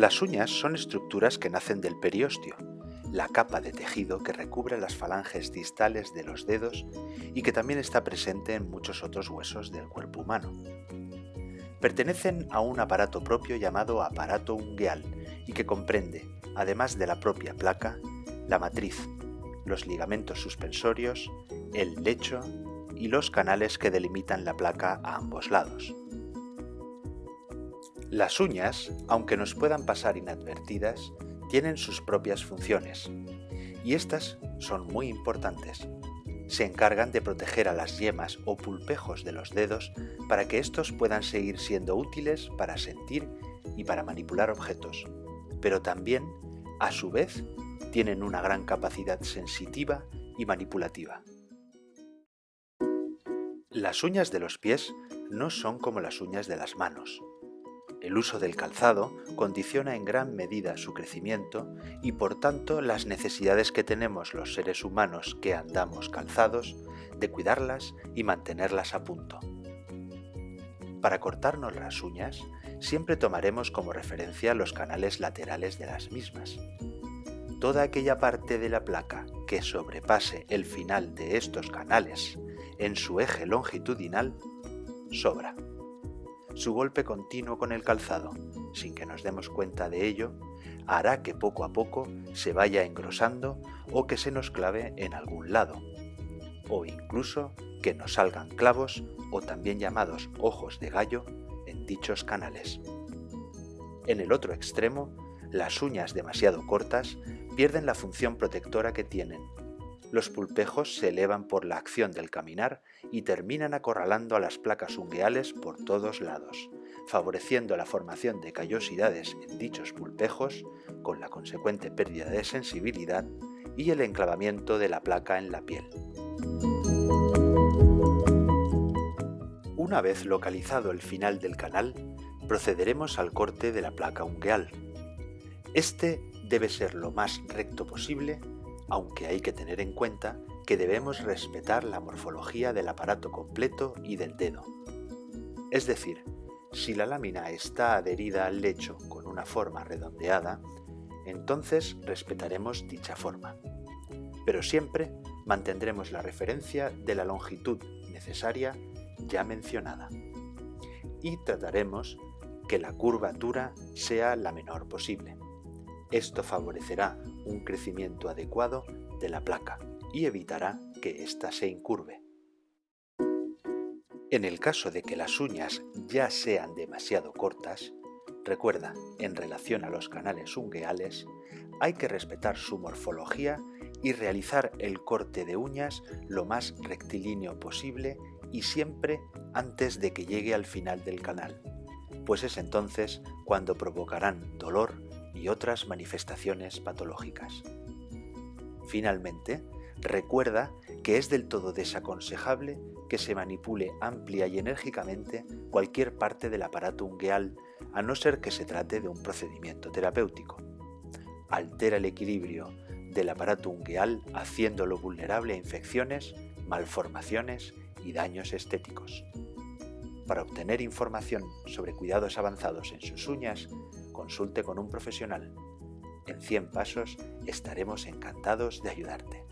Las uñas son estructuras que nacen del periósteo, la capa de tejido que recubre las falanges distales de los dedos y que también está presente en muchos otros huesos del cuerpo humano. Pertenecen a un aparato propio llamado aparato ungueal y que comprende, además de la propia placa, la matriz, los ligamentos suspensorios, el lecho y los canales que delimitan la placa a ambos lados. Las uñas, aunque nos puedan pasar inadvertidas, tienen sus propias funciones, y estas son muy importantes. Se encargan de proteger a las yemas o pulpejos de los dedos para que estos puedan seguir siendo útiles para sentir y para manipular objetos, pero también, a su vez, tienen una gran capacidad sensitiva y manipulativa. Las uñas de los pies no son como las uñas de las manos. El uso del calzado condiciona en gran medida su crecimiento y por tanto las necesidades que tenemos los seres humanos que andamos calzados de cuidarlas y mantenerlas a punto. Para cortarnos las uñas, siempre tomaremos como referencia los canales laterales de las mismas. Toda aquella parte de la placa que sobrepase el final de estos canales en su eje longitudinal sobra su golpe continuo con el calzado, sin que nos demos cuenta de ello, hará que poco a poco se vaya engrosando o que se nos clave en algún lado, o incluso que nos salgan clavos o también llamados ojos de gallo en dichos canales. En el otro extremo, las uñas demasiado cortas pierden la función protectora que tienen los pulpejos se elevan por la acción del caminar y terminan acorralando a las placas ungueales por todos lados, favoreciendo la formación de callosidades en dichos pulpejos, con la consecuente pérdida de sensibilidad y el enclavamiento de la placa en la piel. Una vez localizado el final del canal, procederemos al corte de la placa ungueal. Este debe ser lo más recto posible aunque hay que tener en cuenta que debemos respetar la morfología del aparato completo y del dedo. Es decir, si la lámina está adherida al lecho con una forma redondeada, entonces respetaremos dicha forma. Pero siempre mantendremos la referencia de la longitud necesaria ya mencionada. Y trataremos que la curvatura sea la menor posible. Esto favorecerá un crecimiento adecuado de la placa y evitará que ésta se incurve. En el caso de que las uñas ya sean demasiado cortas, recuerda, en relación a los canales ungueales, hay que respetar su morfología y realizar el corte de uñas lo más rectilíneo posible y siempre antes de que llegue al final del canal, pues es entonces cuando provocarán dolor y otras manifestaciones patológicas. Finalmente, recuerda que es del todo desaconsejable que se manipule amplia y enérgicamente cualquier parte del aparato ungueal a no ser que se trate de un procedimiento terapéutico. Altera el equilibrio del aparato ungueal haciéndolo vulnerable a infecciones, malformaciones y daños estéticos. Para obtener información sobre cuidados avanzados en sus uñas, consulte con un profesional. En 100 pasos estaremos encantados de ayudarte.